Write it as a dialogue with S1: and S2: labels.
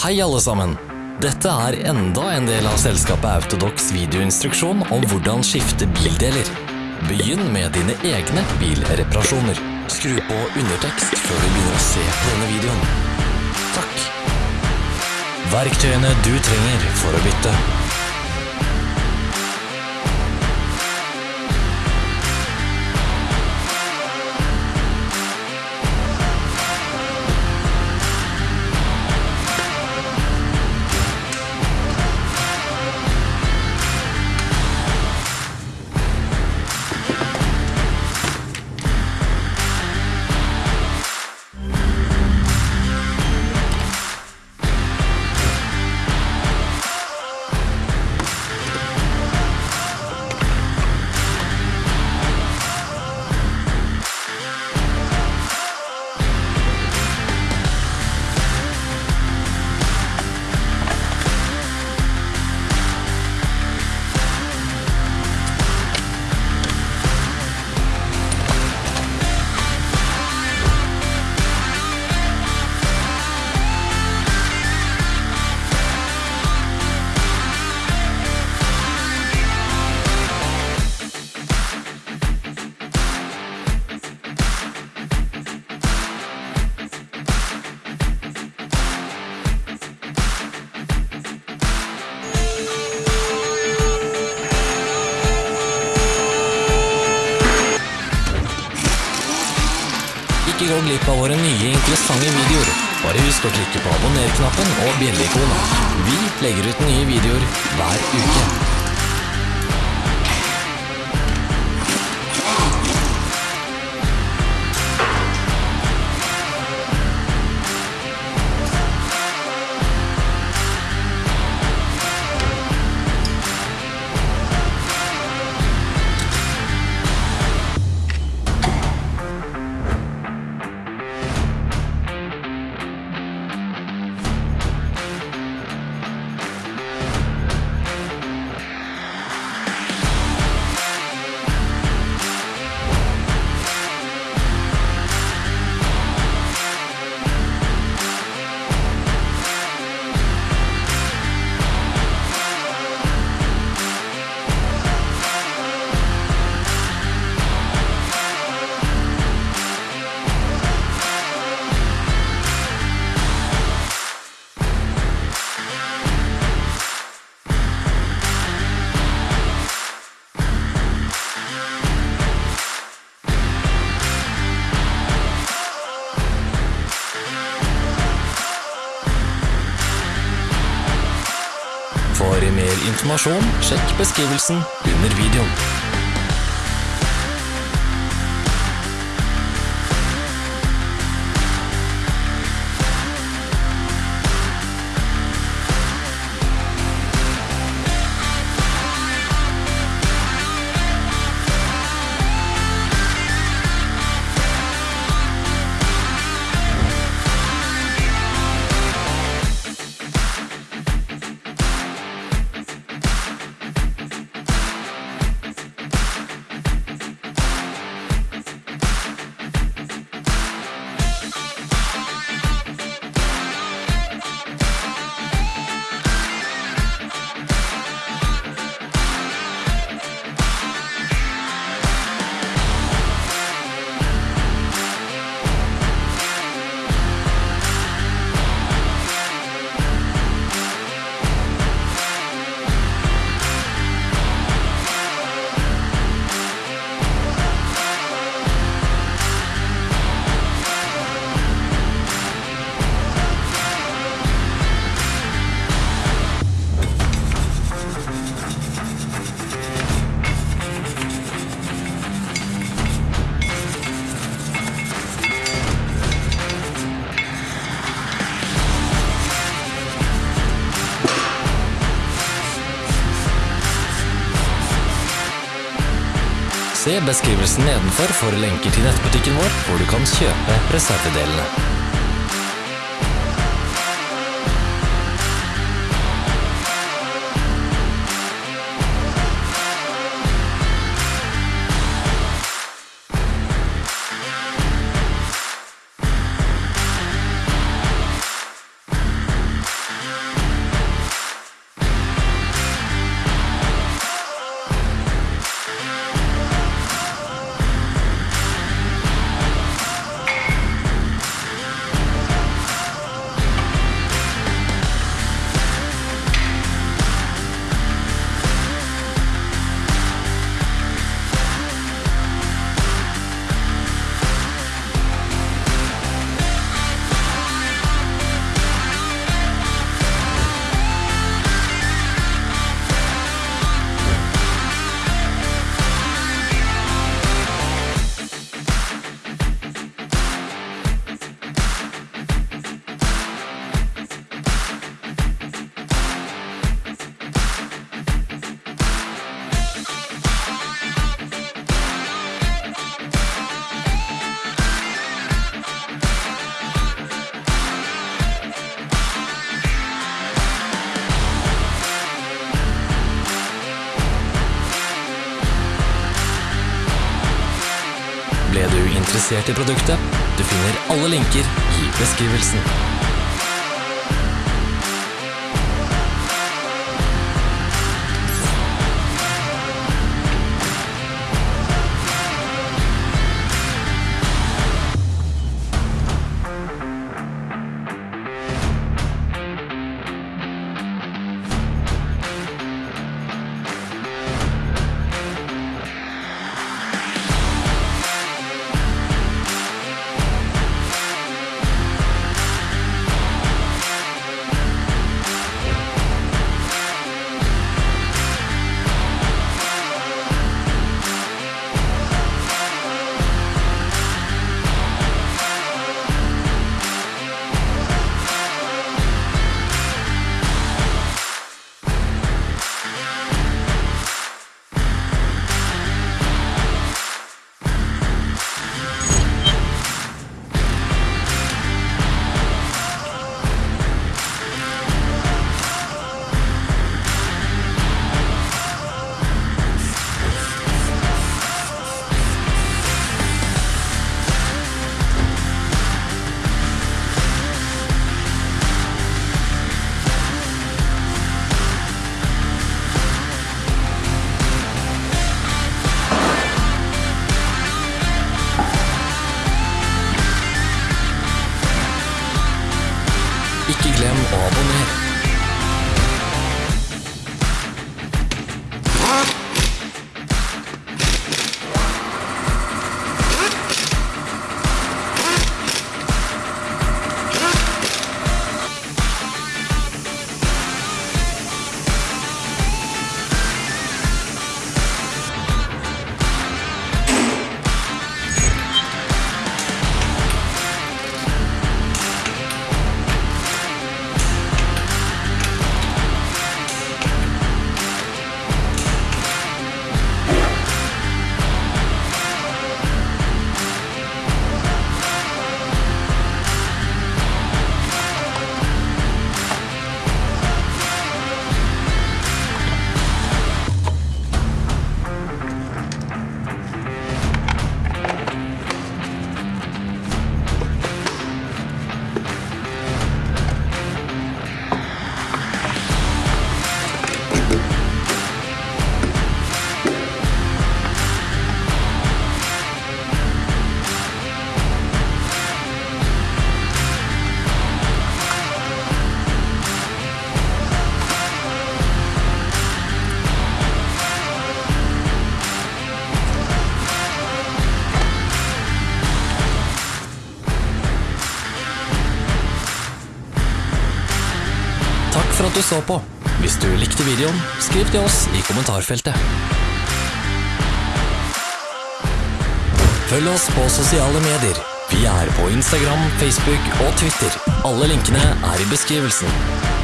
S1: Hei alle sammen! Dette er enda en del av selskapet Autodox videoinstruksjon om hvordan skifte bildeler. Begynn med dine egne bilreparasjoner. Skru på undertekst før du begynner å se på denne videoen. Takk. Verktøyene du trenger for å bytte. Glipp av våre nye interessante videoer. Bare husk å klikke på abonner-knappen og bjelleikonet. Vi legger ut nye videoer hver uke. For mer informasjon, sjekk beskrivelsen under videoen. Se beskrivelsen nedenfor for lenker til nettbutikken vår, hvor du kan kjøpe reservedelene. Interessert i produktet. Du finner alle linker i beskrivelsen. Så på. Hvis du likte videoen, skriv til oss i kommentarfeltet. Følg oss på sosiale medier. Vi er på Instagram, Facebook og Twitter. Alle linkene er i beskrivelsen.